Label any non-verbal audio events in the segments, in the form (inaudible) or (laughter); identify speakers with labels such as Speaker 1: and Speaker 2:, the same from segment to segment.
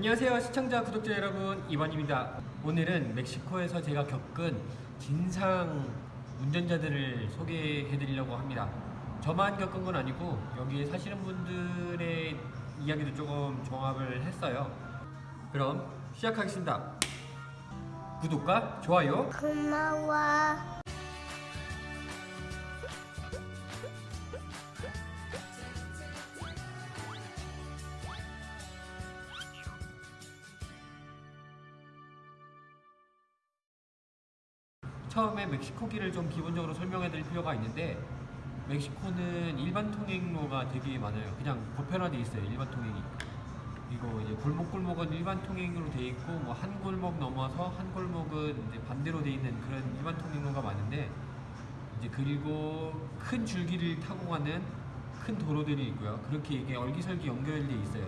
Speaker 1: 안녕하세요 시청자 구독자 여러분. 이반입니다. 오늘은 멕시코에서 제가 겪은 진상 운전자들을 소개해 드리려고 합니다. 저만 겪은 건 아니고 여기에 사시는 분들의 이야기도 조금 종합을 했어요. 그럼 시작하겠습니다. 구독과 좋아요.
Speaker 2: 고마워.
Speaker 1: 처음에 멕시코기를 좀 기본적으로 설명해 드릴 필요가 있는데 멕시코는 일반 통행로가 되게 많아요. 그냥 보편화돼 있어요. 일반 통행이. 그리고 이제 골목골목은 일반 통행으로 돼 있고 뭐 한 골목 넘어서 한 골목은 이제 반대로 돼 있는 그런 일반 통행로가 많은데 이제 그리고 큰 줄기를 타고 가는 큰 도로들이 있고요. 그렇게 이게 얼기설기 연결돼 있어요.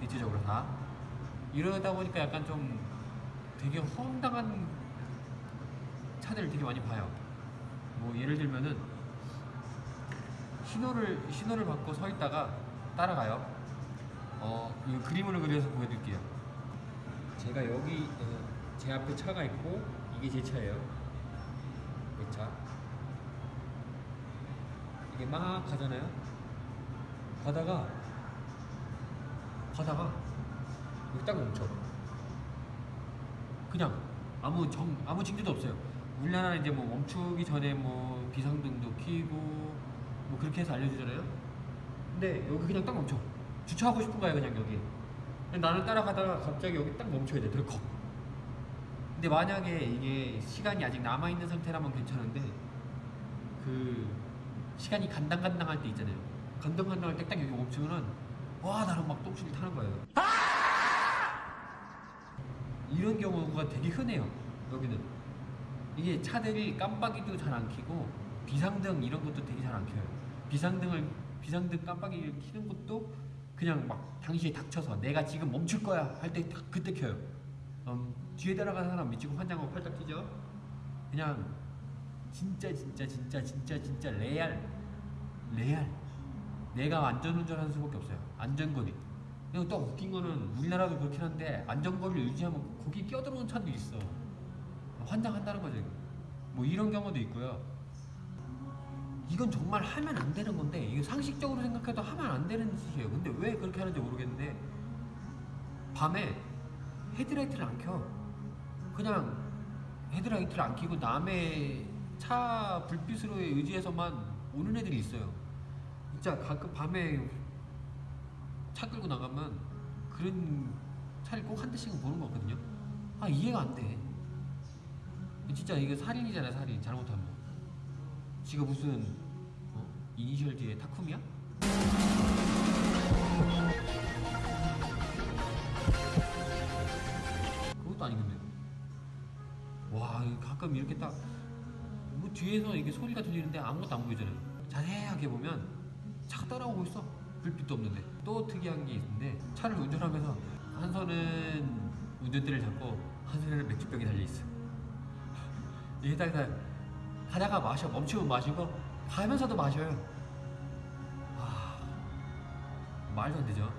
Speaker 1: 대체적으로 다. 이러다 보니까 약간 좀 되게 허황당한 차들을 되게 많이 봐요. 뭐 예를 들면은 신호를 신호를 받고 서 있다가 따라가요. 어, 이 그림으로 그려서 보여드릴게요. 제가 여기 어, 제 앞에 차가 있고 이게 제 차예요. 내 차. 이게 막 가잖아요. 가다가 가다가 여기 딱 멈춰. 그냥 아무 정 아무 징조도 없어요. 우리나라는 이제 뭐 멈추기 전에 뭐 비상등도 켜고 뭐 그렇게 해서 알려주잖아요. 근데 여기 그냥 딱 멈춰. 주차하고 싶은 거야 그냥 여기. 근데 나는 따라가다가 갑자기 여기 딱 멈춰야 돼. 덜컥. 근데 만약에 이게 시간이 아직 남아 있는 상태라면 괜찮은데 그 시간이 간당간당할 때 있잖아요. 간당간당할 때 딱 여기 멈추면은 와 나랑 막 똥줄이 타는 거예요. 이런 경우가 되게 흔해요. 여기는 이게 차들이 깜빡이도 잘 안 켜고 비상등 이런 것도 되게 잘 안 켜요. 비상등을 비상등 깜빡이를 켜는 것도 그냥 막 당시에 닥쳐서 내가 지금 멈출 거야 할 때 그때 켜요. 음, 뒤에 따라가는 사람 미치고 환장하고 팔딱 뛰죠. 그냥 진짜 진짜 진짜 진짜 진짜 레알 레알 내가 안전운전하는 수밖에 없어요. 안전거리. 그리고 또 웃긴 거는 우리나라도 그렇긴 한데 안전거리를 유지하면 거기 끼어들어오는 차도 있어. 환장한다는 거죠. 뭐 이런 경우도 있고요. 이건 정말 하면 안 되는 건데 이게 상식적으로 생각해도 하면 안 되는 짓이에요. 근데 왜 그렇게 하는지 모르겠는데 밤에 헤드라이트를 안 켜. 그냥 헤드라이트를 안 켜고 남의 차 불빛으로 의지해서만 오는 애들이 있어요. 진짜 가끔 밤에 차 끌고 나가면 그런 차를 꼭 한 대씩은 보는 거 같거든요. 아 이해가 안 돼. 진짜 이게 살인이잖아 살인 잘못하면. 지가 무슨 어? 이니셜 뒤에 타쿠미야? 그것도 아니겠네. 와 가끔 이렇게 딱 뭐 뒤에서 이게 소리가 들리는데 아무것도 안 보이잖아요. 자세하게 보면 차가 따라오고 있어. 불빛도 없는데 또 특이한 게 있는데 차를 운전하면서 한 손은 운전대를 잡고 한 손에는 맥주병이 달려 있어. 딱 다- 가다가 마셔 멈추면 마시고 가면서도 마셔요. 아 말도 안 되죠.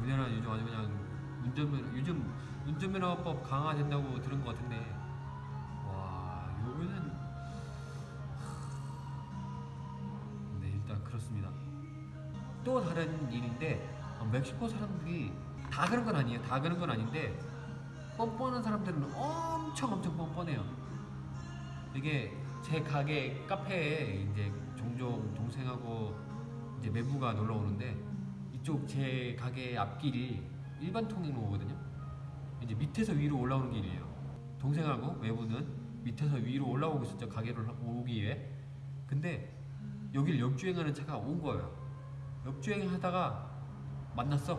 Speaker 1: 우리나라 요즘 아주 그냥 운전면 요즘 운전면허법 강화된다고 들은 것 같은데 와 요거는 하, 네 일단 그렇습니다. 또 다른 일인데 어, 멕시코 사람들이 다 그런 건 아니에요. 다 그런 건 아닌데 뻔뻔한 사람들은 엄청 엄청 뻔뻔해요. 이게 제 가게 카페에 이제 종종 동생하고 이제 매부가 놀러 오는데 이쪽 제 가게 앞길이 일반 통행로거든요. 이제 밑에서 위로 올라오는 길이에요. 동생하고 매부는 밑에서 위로 올라오고 있었죠 가게를 오기 위해. 근데 여길 역주행하는 차가 온 거예요. 역주행하다가 만났어.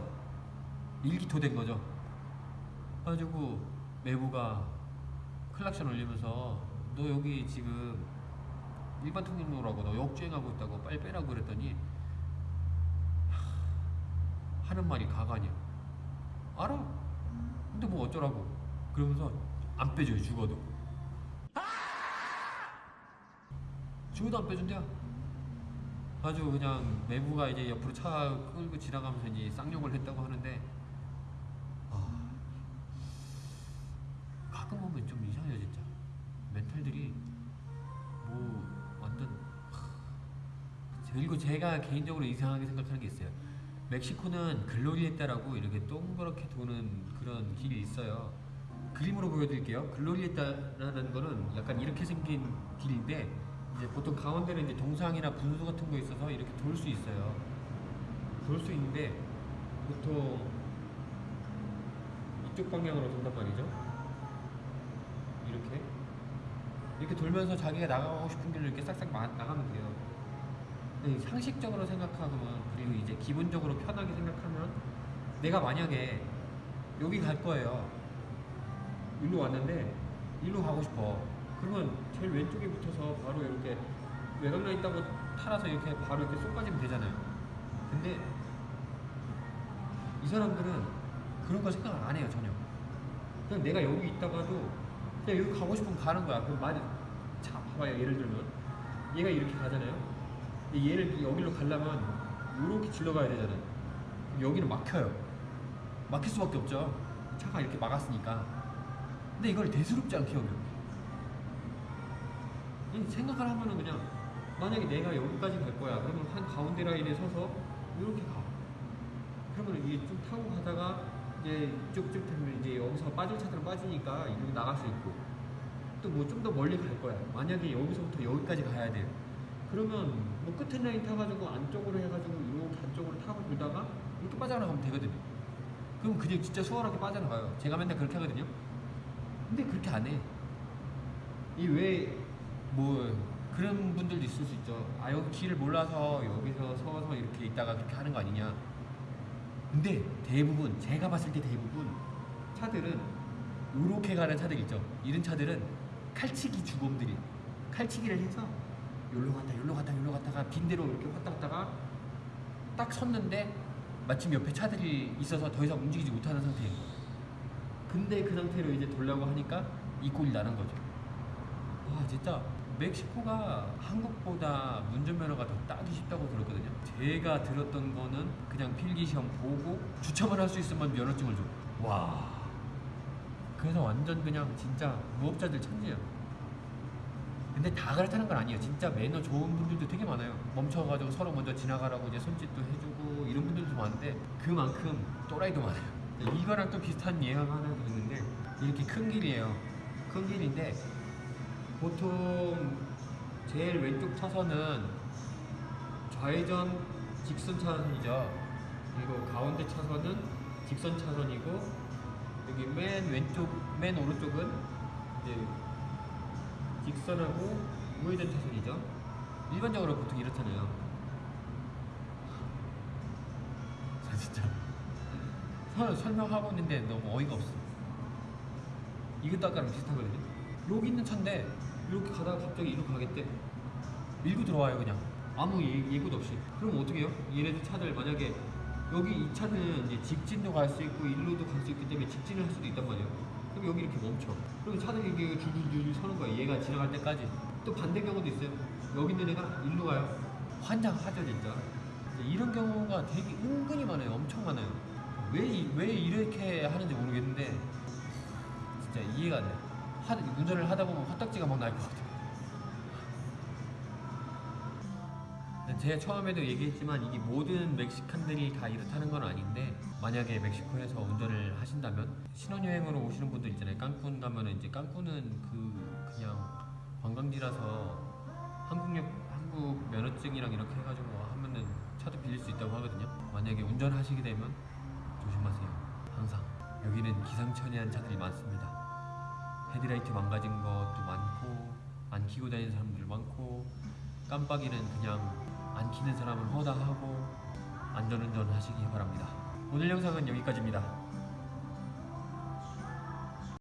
Speaker 1: 일기토된 거죠. 그래가지고 매부가 클락션 울리면서 너 여기 지금 일반 통행로라고 너 역주행하고 있다고 빨리 빼라고 그랬더니 하, 하는 말이 가관이야. 알아. 근데 뭐 어쩌라고. 그러면서 안 빼줘요 죽어도. 죽어도 안 빼준대요. 아주 그냥 매부가 이제 옆으로 차 끌고 지나가면서 이제 쌍욕을 했다고 하는데 그리고 제가 개인적으로 이상하게 생각하는 게 있어요. 멕시코는 글로리에따라고 이렇게 동그랗게 도는 그런 길이 있어요. 그림으로 보여드릴게요. 글로리에따라는 거는 약간 이렇게 생긴 길인데 이제 보통 가운데는 이제 동상이나 분수 같은 거 있어서 이렇게 돌 수 있어요. 돌 수 있는데 보통 이쪽 방향으로 돈단 말이죠. 이렇게 이렇게 돌면서 자기가 나가고 싶은 길로 이렇게 싹싹 마- 나가면 돼요. 근데 상식적으로 생각하면 그리고 이제 기본적으로 편하게 생각하면 내가 만약에 여기 갈 거예요. 일로 왔는데 일로 가고 싶어. 그러면 제일 왼쪽에 붙어서 바로 이렇게 외곽라인 있다고 팔아서 이렇게 바로 이렇게 쏙 빠지면 되잖아요. 근데 이 사람들은 그런 거 생각을 안 해요 전혀. 그냥 내가 여기 있다가도 그냥 여기 가고 싶으면 가는 거야. 그럼 말이 자 봐봐요 예를 들면 얘가 이렇게 가잖아요. 근데 얘를 여기로 가려면 이렇게 질러가야 되잖아요. 여기는 막혀요. 막힐 수밖에 없죠. 차가 이렇게 막았으니까. 근데 이걸 대수롭지 않게 여겨. 이 생각을 하면은 그냥 만약에 내가 여기까지 갈 거야. 그러면 한 가운데 라인에 서서 이렇게 가. 그러면 이게 쭉 타고 가다가 이제 쭉쭉 되면 이제 여기서 빠질 차들은 빠지니까 이렇게 나갈 수 있고 또 뭐 좀 더 멀리 갈 거야. 만약에 여기서부터 여기까지 가야 돼요. 그러면 뭐 끝에 라인 타가지고 안쪽으로 해가지고 이렇게 안쪽으로 타고 돌다가 이렇게 빠져나가면 되거든요. 그럼 그냥 진짜 수월하게 빠져나가요. 제가 맨날 그렇게 하거든요. 근데 그렇게 안 해. 이왜뭐 그런 분들도 있을 수 있죠. 아 여기 길을 몰라서 여기서 서서 이렇게 있다가 그렇게 하는 거 아니냐. 근데 대부분 제가 봤을 때 대부분 차들은 요렇게 가는 차들 있죠. 이런 차들은 칼치기 주범들이 칼치기를 해서 요로 갔다 요로 갔다 요로 갔다가 빈대로 이렇게 왔다 갔다가 딱 섰는데 마침 옆에 차들이 있어서 더 이상 움직이지 못하는 상태예요. 근데 그 상태로 이제 돌려고 하니까 이 꼴이 나는 거죠. 와 진짜 멕시코가 한국보다 운전면허가 더 따기 쉽다고 들었거든요. 제가 들었던 거는 그냥 필기 시험 보고 주차만 할 수 있으면 면허증을 줘. 와. 그래서 완전 그냥 진짜 무업자들 천지예요. 근데 다 그렇다는 건 아니에요. 진짜 매너 좋은 분들도 되게 많아요. 멈춰가지고 서로 먼저 지나가라고 이제 손짓도 해주고 이런 분들도 많은데 그만큼 또라이도 많아요. 이거랑 또 비슷한 예화가 하나 있는데 이렇게 큰 길이에요. 큰 길인데 보통 제일 왼쪽 차선은 좌회전 직선 차선이죠. 그리고 가운데 차선은 직선 차선이고 여기 맨 왼쪽, 맨 오른쪽은 이제 직선하고 우회전 차선이죠. 일반적으로 보통 이렇잖아요. (laughs) 저 진짜 설, 설명하고 있는데 너무 어이가 없어. 이것도 아까랑 비슷하거든요. 여기 있는 차인데 이렇게 가다가 갑자기 이리로 가겠대. 밀고 들어와요 그냥 아무 예, 예고도 없이. 그럼 어떻게 해요? 얘네들 차들 만약에 여기 이 차는 이제 직진도 갈 수 있고 일로도 갈 수 있기 때문에 직진을 할 수도 있단 말이에요. 그럼 여기 이렇게 멈춰. 그럼 차들이 이게 줄줄줄 서는 거야. 얘가 지나갈 때까지. 또 반대 경우도 있어요. 여기 있는 애가 일로 가요. 환장하죠 진짜. 이런 경우가 되게 은근히 많아요. 엄청 많아요. 왜, 이- 왜 이렇게 하는지 모르겠는데 진짜 이해가 안 돼. 하, 운전을 하다 보면 화딱지가 막 날 것 같아. 제가 처음에도 얘기했지만 이게 모든 멕시칸들이 다 이렇다는 건 아닌데 만약에 멕시코에서 운전을 하신다면 신혼여행으로 오시는 분들 있잖아요. 깐쿤 가면은 이제 깐쿤은 그 그냥 관광지라서 한국역 한국 면허증이랑 이렇게 해가지고 하면은 차도 빌릴 수 있다고 하거든요. 만약에 운전하시게 되면 조심하세요. 항상 여기는 기상천외한 차들이 많습니다. 헤드라이트 망가진 것도 많고 안 키고 다니는 사람들 많고 깜빡이는 그냥 안 키는 사람은 허다하고 안전운전 하시기 바랍니다. 오늘 영상은 여기까지입니다.